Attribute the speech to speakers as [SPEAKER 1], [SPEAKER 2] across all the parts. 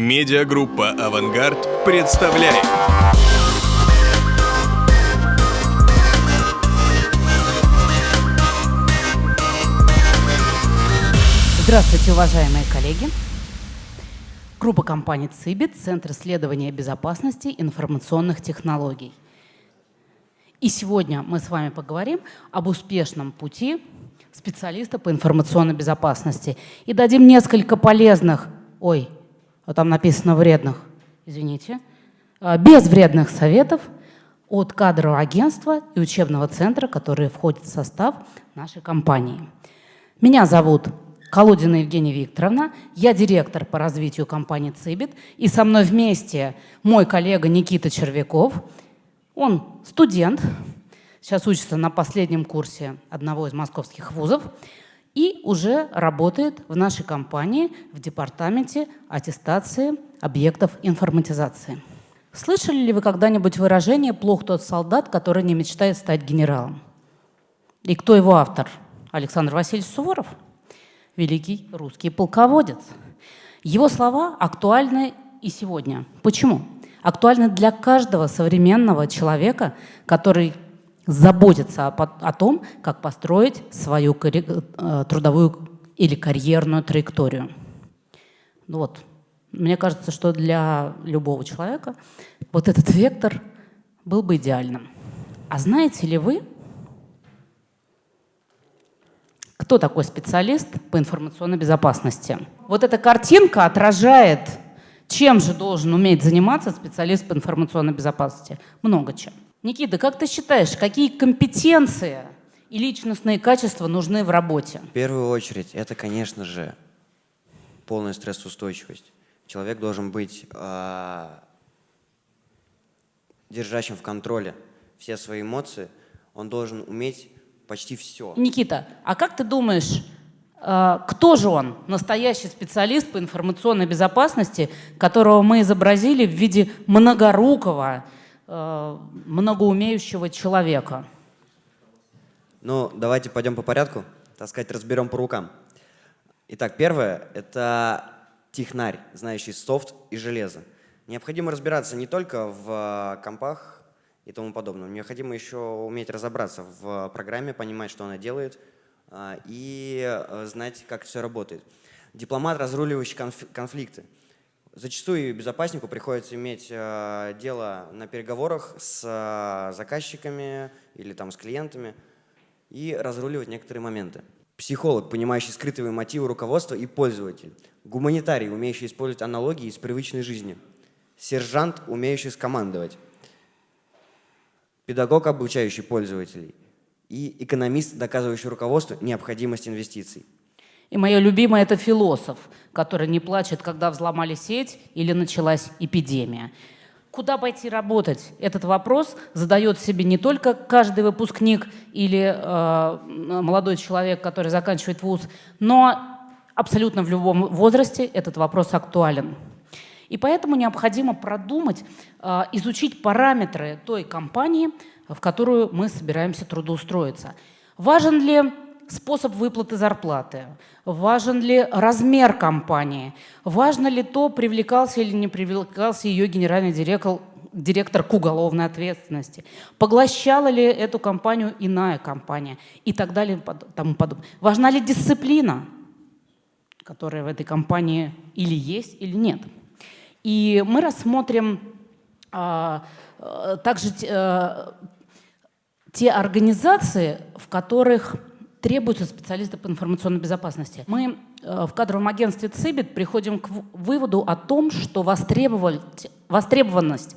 [SPEAKER 1] Медиагруппа «Авангард» представляет.
[SPEAKER 2] Здравствуйте, уважаемые коллеги. Группа компаний «Цибит», Центр исследования безопасности информационных технологий. И сегодня мы с вами поговорим об успешном пути специалиста по информационной безопасности и дадим несколько полезных, ой, а там написано вредных, извините, а, без вредных советов от кадрового агентства и учебного центра, которые входят в состав нашей компании. Меня зовут Колодина Евгения Викторовна, я директор по развитию компании «Цибит», и со мной вместе мой коллега Никита Червяков – он студент, сейчас учится на последнем курсе одного из московских вузов и уже работает в нашей компании в департаменте аттестации объектов информатизации. Слышали ли вы когда-нибудь выражение «плох тот солдат, который не мечтает стать генералом»? И кто его автор? Александр Васильевич Суворов, великий русский полководец. Его слова актуальны и сегодня. Почему? актуальны для каждого современного человека, который заботится о, о том, как построить свою э, трудовую или карьерную траекторию. Ну вот. Мне кажется, что для любого человека вот этот вектор был бы идеальным. А знаете ли вы, кто такой специалист по информационной безопасности? Вот эта картинка отражает чем же должен уметь заниматься специалист по информационной безопасности? Много чем. Никита, как ты считаешь, какие компетенции и личностные качества нужны в работе?
[SPEAKER 3] В первую очередь, это, конечно же, полная стрессоустойчивость. Человек должен быть э, держащим в контроле все свои эмоции. Он должен уметь почти все.
[SPEAKER 2] Никита, а как ты думаешь, а, кто же он, настоящий специалист по информационной безопасности, которого мы изобразили в виде многорукого, многоумеющего человека?
[SPEAKER 3] Ну, давайте пойдем по порядку, так сказать, разберем по рукам. Итак, первое – это технарь, знающий софт и железо. Необходимо разбираться не только в компах и тому подобное, необходимо еще уметь разобраться в программе, понимать, что она делает – а, и э, знать, как все работает. Дипломат, разруливающий конфликты. Зачастую безопаснику приходится иметь э, дело на переговорах с э, заказчиками или там, с клиентами и разруливать некоторые моменты. Психолог, понимающий скрытые мотивы руководства и пользователь. Гуманитарий, умеющий использовать аналогии из привычной жизни. Сержант, умеющий скомандовать. Педагог, обучающий пользователей и экономист, доказывающий руководству необходимость инвестиций.
[SPEAKER 2] И мое любимое – это философ, который не плачет, когда взломали сеть или началась эпидемия. Куда пойти работать? Этот вопрос задает себе не только каждый выпускник или э, молодой человек, который заканчивает вуз, но абсолютно в любом возрасте этот вопрос актуален. И поэтому необходимо продумать, э, изучить параметры той компании, в которую мы собираемся трудоустроиться. Важен ли способ выплаты зарплаты? Важен ли размер компании? Важно ли то, привлекался или не привлекался ее генеральный директор, директор к уголовной ответственности? Поглощала ли эту компанию иная компания? И так далее тому подобное. Важна ли дисциплина, которая в этой компании или есть, или нет? И мы рассмотрим а, а также а, те организации, в которых требуются специалисты по информационной безопасности. Мы э, в кадровом агентстве ЦИБИТ приходим к выводу о том, что востребованность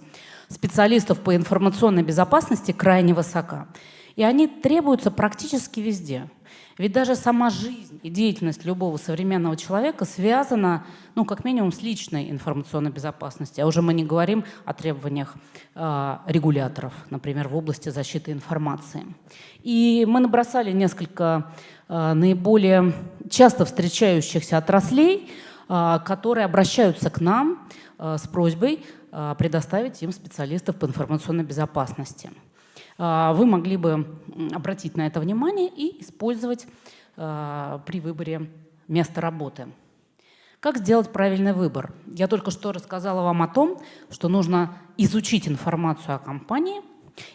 [SPEAKER 2] специалистов по информационной безопасности крайне высока. И они требуются практически везде. Ведь даже сама жизнь и деятельность любого современного человека связана, ну, как минимум, с личной информационной безопасностью. А уже мы не говорим о требованиях э, регуляторов, например, в области защиты информации. И мы набросали несколько э, наиболее часто встречающихся отраслей, э, которые обращаются к нам э, с просьбой предоставить им специалистов по информационной безопасности. А, вы могли бы обратить на это внимание и использовать а, при выборе места работы. Как сделать правильный выбор? Я только что рассказала вам о том, что нужно изучить информацию о компании.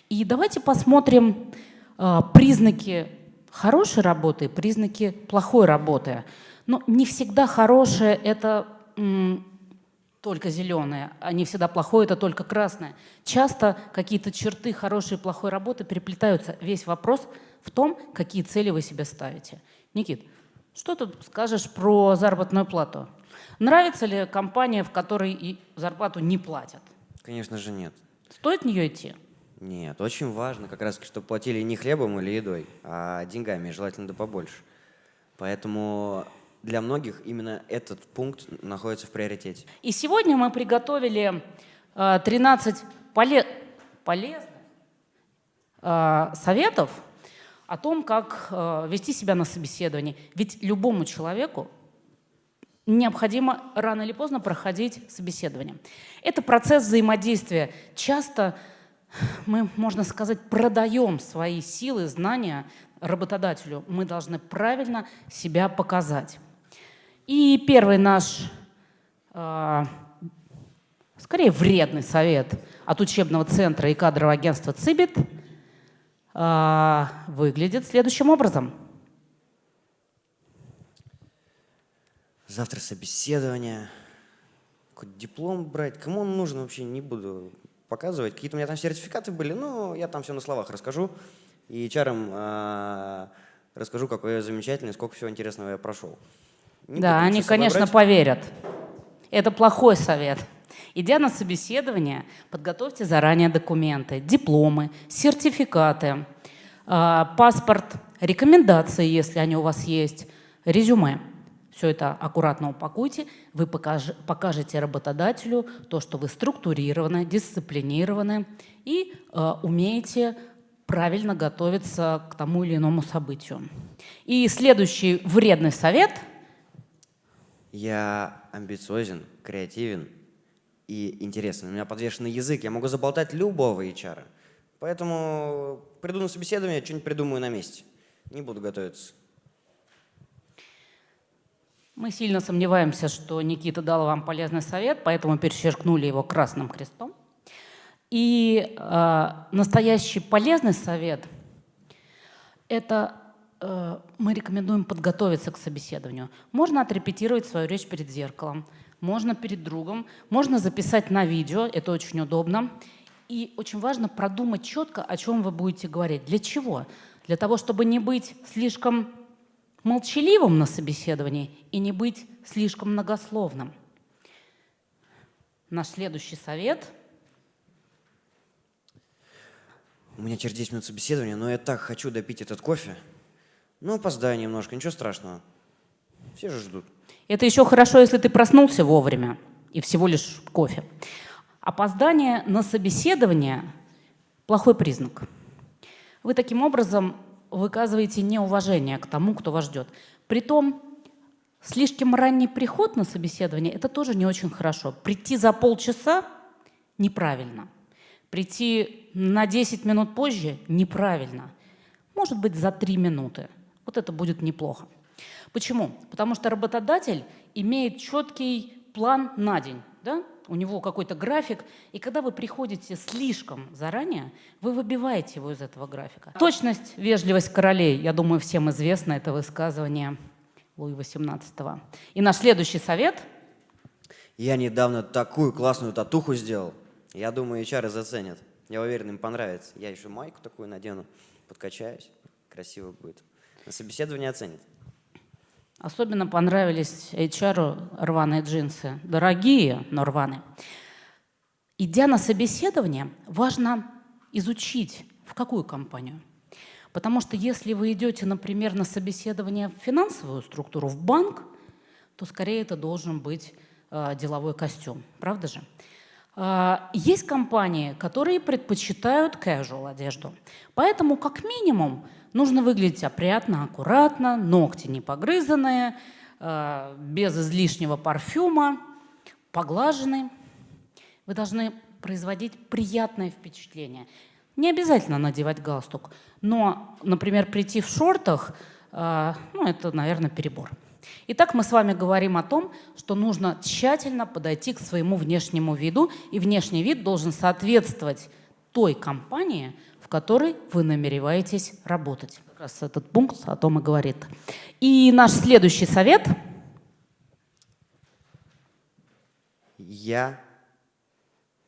[SPEAKER 2] И давайте посмотрим э, признаки хорошей работы признаки плохой работы. Но не всегда хорошее – это только зеленое, а не всегда плохое – это только красное. Часто какие-то черты хорошей и плохой работы переплетаются. Весь вопрос в том, какие цели вы себе ставите. Никит, что ты скажешь про заработную плату? Нравится ли компания, в которой и зарплату не платят?
[SPEAKER 3] Конечно же нет.
[SPEAKER 2] Стоит в нее идти?
[SPEAKER 3] Нет, очень важно как раз, чтобы платили не хлебом или едой, а деньгами, желательно да побольше. Поэтому для многих именно этот пункт находится в приоритете.
[SPEAKER 2] И сегодня мы приготовили 13 э, поле полезных э, советов о том, как э, вести себя на собеседовании. Ведь любому человеку необходимо рано или поздно проходить собеседование. Это процесс взаимодействия. Часто мы, можно сказать, продаем свои силы, знания работодателю. Мы должны правильно себя показать. И первый наш, э, скорее, вредный совет от учебного центра и кадрового агентства ЦИБИТ э, выглядит следующим образом.
[SPEAKER 3] Завтра собеседование. Диплом брать? Кому он нужен вообще, не буду показывать. Какие-то у меня там сертификаты были, но я там все на словах расскажу. И HR э, расскажу, какой я замечательный, сколько всего интересного я прошел.
[SPEAKER 2] Не да, они, конечно, брать. поверят. Это плохой совет. Идя на собеседование, подготовьте заранее документы, дипломы, сертификаты, э, паспорт, рекомендации, если они у вас есть, резюме. Все это аккуратно упакуйте, вы покаж, покажете работодателю то, что вы структурированы, дисциплинированы и э, умеете правильно готовиться к тому или иному событию. И следующий вредный совет –
[SPEAKER 3] я амбициозен, креативен и интересен. У меня подвешенный язык, я могу заболтать любого HR. Поэтому приду на собеседование, что-нибудь придумаю на месте. Не буду готовиться.
[SPEAKER 2] Мы сильно сомневаемся, что Никита дал вам полезный совет, поэтому перечеркнули его красным крестом. И э, настоящий полезный совет – это мы рекомендуем подготовиться к собеседованию. Можно отрепетировать свою речь перед зеркалом, можно перед другом, можно записать на видео, это очень удобно. И очень важно продумать четко, о чем вы будете говорить. Для чего? Для того, чтобы не быть слишком молчаливым на собеседовании и не быть слишком многословным. Наш следующий совет.
[SPEAKER 3] У меня через 10 минут собеседования, но я так хочу допить этот кофе. Ну, опоздаю немножко, ничего страшного. Все же ждут.
[SPEAKER 2] Это еще хорошо, если ты проснулся вовремя и всего лишь кофе. Опоздание на собеседование – плохой признак. Вы таким образом выказываете неуважение к тому, кто вас ждет. Притом, слишком ранний приход на собеседование – это тоже не очень хорошо. Прийти за полчаса – неправильно. Прийти на 10 минут позже – неправильно. Может быть, за 3 минуты – вот это будет неплохо. Почему? Потому что работодатель имеет четкий план на день. Да? У него какой-то график, и когда вы приходите слишком заранее, вы выбиваете его из этого графика. Точность, вежливость королей, я думаю, всем известно это высказывание Луи XVIII. И наш следующий совет.
[SPEAKER 3] Я недавно такую классную татуху сделал. Я думаю, HR заценят. Я уверен, им понравится. Я еще майку такую надену, подкачаюсь. Красиво будет. На собеседовании оценит.
[SPEAKER 2] Особенно понравились HR рваные джинсы. Дорогие, но рваные. Идя на собеседование, важно изучить, в какую компанию. Потому что если вы идете, например, на собеседование в финансовую структуру, в банк, то скорее это должен быть э, деловой костюм. Правда же? Э, есть компании, которые предпочитают casual одежду. Поэтому, как минимум, Нужно выглядеть опрятно, аккуратно, ногти не погрызанные, э, без излишнего парфюма, поглаженный. Вы должны производить приятное впечатление. Не обязательно надевать галстук, но, например, прийти в шортах, э, ну, это, наверное, перебор. Итак, мы с вами говорим о том, что нужно тщательно подойти к своему внешнему виду, и внешний вид должен соответствовать той компании, в которой вы намереваетесь работать. Как раз этот пункт о том и говорит. И наш следующий совет.
[SPEAKER 3] Я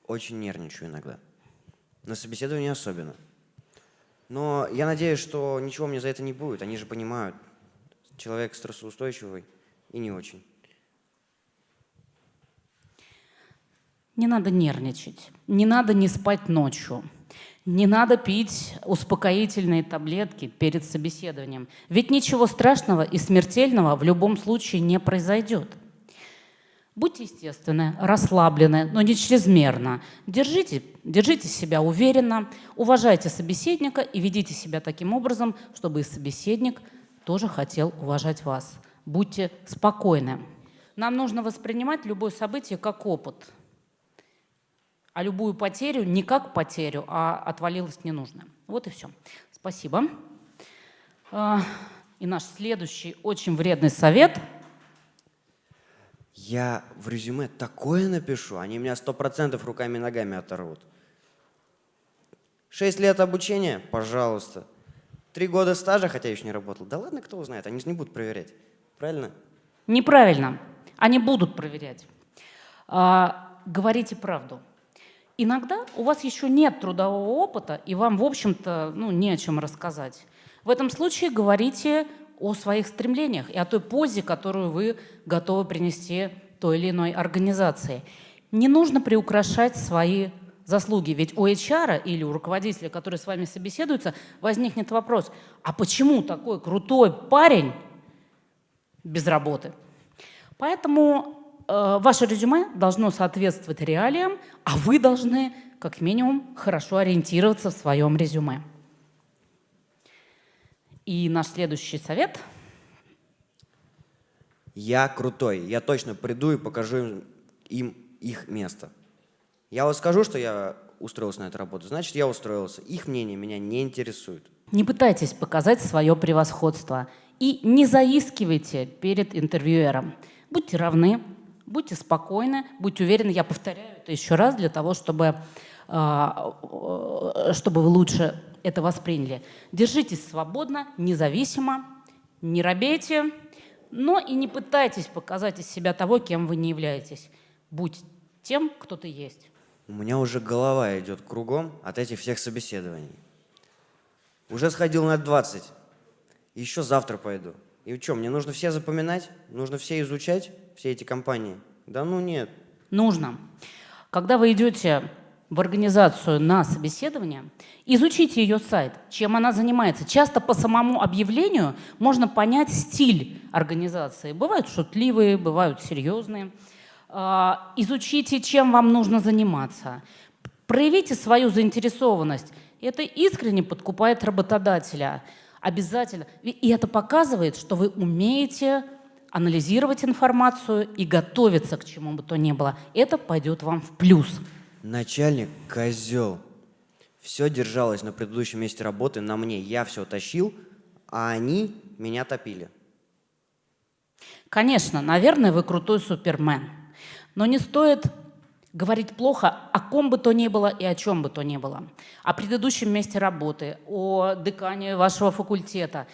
[SPEAKER 3] очень нервничаю иногда. На собеседовании особенно. Но я надеюсь, что ничего мне за это не будет. Они же понимают, человек стрессоустойчивый и не очень.
[SPEAKER 2] Не надо нервничать, не надо не спать ночью, не надо пить успокоительные таблетки перед собеседованием. Ведь ничего страшного и смертельного в любом случае не произойдет. Будьте естественны, расслаблены, но не чрезмерно. Держите, держите себя уверенно, уважайте собеседника и ведите себя таким образом, чтобы и собеседник тоже хотел уважать вас. Будьте спокойны. Нам нужно воспринимать любое событие как опыт, а любую потерю не как потерю, а отвалилось ненужное. Вот и все. Спасибо. А, и наш следующий очень вредный совет –
[SPEAKER 3] я в резюме такое напишу, они меня сто процентов руками и ногами оторвут. Шесть лет обучения? Пожалуйста. Три года стажа, хотя еще не работал. Да ладно, кто узнает, они же не будут проверять. Правильно?
[SPEAKER 2] Неправильно. Они будут проверять. А, говорите правду. Иногда у вас еще нет трудового опыта, и вам, в общем-то, ну, не о чем рассказать. В этом случае говорите о своих стремлениях и о той позе, которую вы готовы принести той или иной организации. Не нужно приукрашать свои заслуги, ведь у HR или у руководителя, который с вами собеседуется, возникнет вопрос, а почему такой крутой парень без работы? Поэтому э, ваше резюме должно соответствовать реалиям, а вы должны как минимум хорошо ориентироваться в своем резюме. И наш следующий совет.
[SPEAKER 3] Я крутой. Я точно приду и покажу им их место. Я вот скажу, что я устроился на эту работу, значит, я устроился. Их мнение меня не интересует.
[SPEAKER 2] Не пытайтесь показать свое превосходство и не заискивайте перед интервьюером. Будьте равны, будьте спокойны, будьте уверены. Я повторяю это еще раз для того, чтобы, а, чтобы вы лучше это восприняли. Держитесь свободно, независимо, не робейте, но и не пытайтесь показать из себя того, кем вы не являетесь. Будь тем, кто ты есть.
[SPEAKER 3] У меня уже голова идет кругом от этих всех собеседований. Уже сходил на 20. Еще завтра пойду. И что, мне нужно все запоминать? Нужно все изучать, все эти компании? Да ну нет.
[SPEAKER 2] Нужно. Когда вы идете в организацию на собеседование, изучите ее сайт, чем она занимается. Часто по самому объявлению можно понять стиль организации. Бывают шутливые, бывают серьезные. А, изучите, чем вам нужно заниматься. Проявите свою заинтересованность. Это искренне подкупает работодателя. Обязательно. И это показывает, что вы умеете анализировать информацию и готовиться к чему бы то ни было. Это пойдет вам в плюс.
[SPEAKER 3] Начальник – козел. Все держалось на предыдущем месте работы на мне. Я все тащил, а они меня топили.
[SPEAKER 2] Конечно, наверное, вы крутой супермен. Но не стоит говорить плохо о ком бы то ни было и о чем бы то ни было. О предыдущем месте работы, о декане вашего факультета.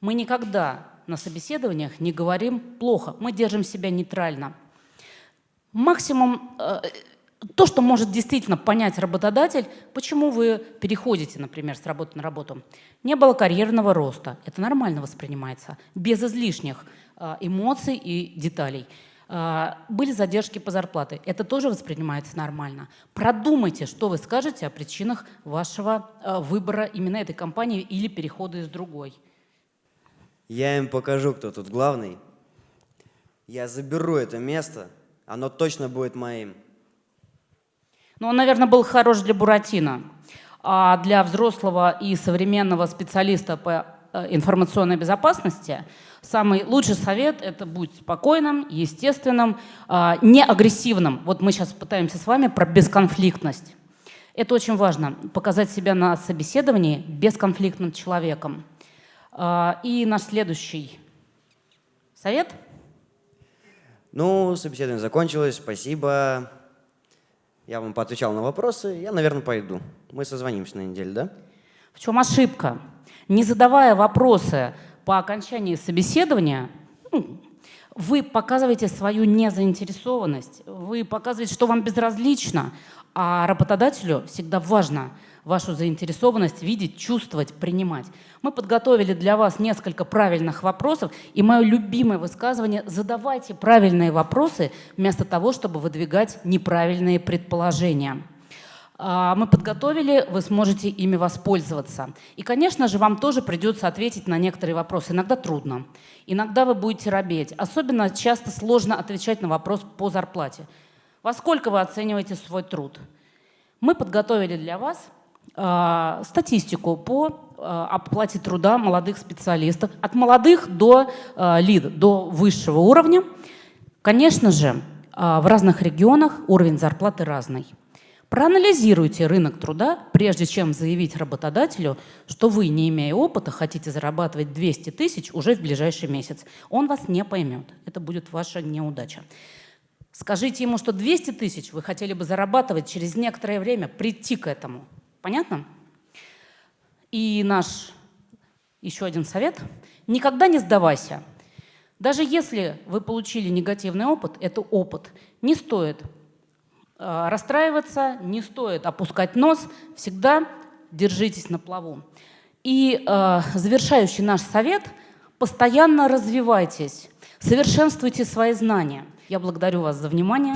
[SPEAKER 2] Мы никогда на собеседованиях не говорим плохо. Мы держим себя нейтрально. Максимум э, то, что может действительно понять работодатель, почему вы переходите, например, с работы на работу. Не было карьерного роста. Это нормально воспринимается, без излишних э, эмоций и деталей. Э, были задержки по зарплате. Это тоже воспринимается нормально. Продумайте, что вы скажете о причинах вашего э, выбора именно этой компании или перехода из другой.
[SPEAKER 3] Я им покажу, кто тут главный. Я заберу это место, оно точно будет моим.
[SPEAKER 2] Ну, он, наверное, был хорош для Буратино. А для взрослого и современного специалиста по э, информационной безопасности самый лучший совет – это будь спокойным, естественным, а, не агрессивным. Вот мы сейчас пытаемся с вами про бесконфликтность. Это очень важно – показать себя на собеседовании бесконфликтным человеком. А, и наш следующий Совет?
[SPEAKER 3] Ну, собеседование закончилось, спасибо. Я вам поотвечал на вопросы, я, наверное, пойду. Мы созвонимся на неделю, да?
[SPEAKER 2] В чем ошибка? Не задавая вопросы по окончании собеседования, ну, вы показываете свою незаинтересованность, вы показываете, что вам безразлично, а работодателю всегда важно вашу заинтересованность видеть, чувствовать, принимать. Мы подготовили для вас несколько правильных вопросов, и мое любимое высказывание – задавайте правильные вопросы вместо того, чтобы выдвигать неправильные предположения. А, мы подготовили, вы сможете ими воспользоваться. И, конечно же, вам тоже придется ответить на некоторые вопросы. Иногда трудно, иногда вы будете робеть. Особенно часто сложно отвечать на вопрос по зарплате. Во сколько вы оцениваете свой труд? Мы подготовили для вас э, статистику по э, оплате труда молодых специалистов, от молодых до э, лид, до высшего уровня. Конечно же, э, в разных регионах уровень зарплаты разный. Проанализируйте рынок труда, прежде чем заявить работодателю, что вы, не имея опыта, хотите зарабатывать 200 тысяч уже в ближайший месяц. Он вас не поймет. Это будет ваша неудача. Скажите ему, что 200 тысяч вы хотели бы зарабатывать через некоторое время, прийти к этому. Понятно? И наш еще один совет. Никогда не сдавайся. Даже если вы получили негативный опыт, это опыт. Не стоит расстраиваться, не стоит опускать нос, всегда держитесь на плаву. И э, завершающий наш совет – постоянно развивайтесь, совершенствуйте свои знания. Я благодарю вас за внимание.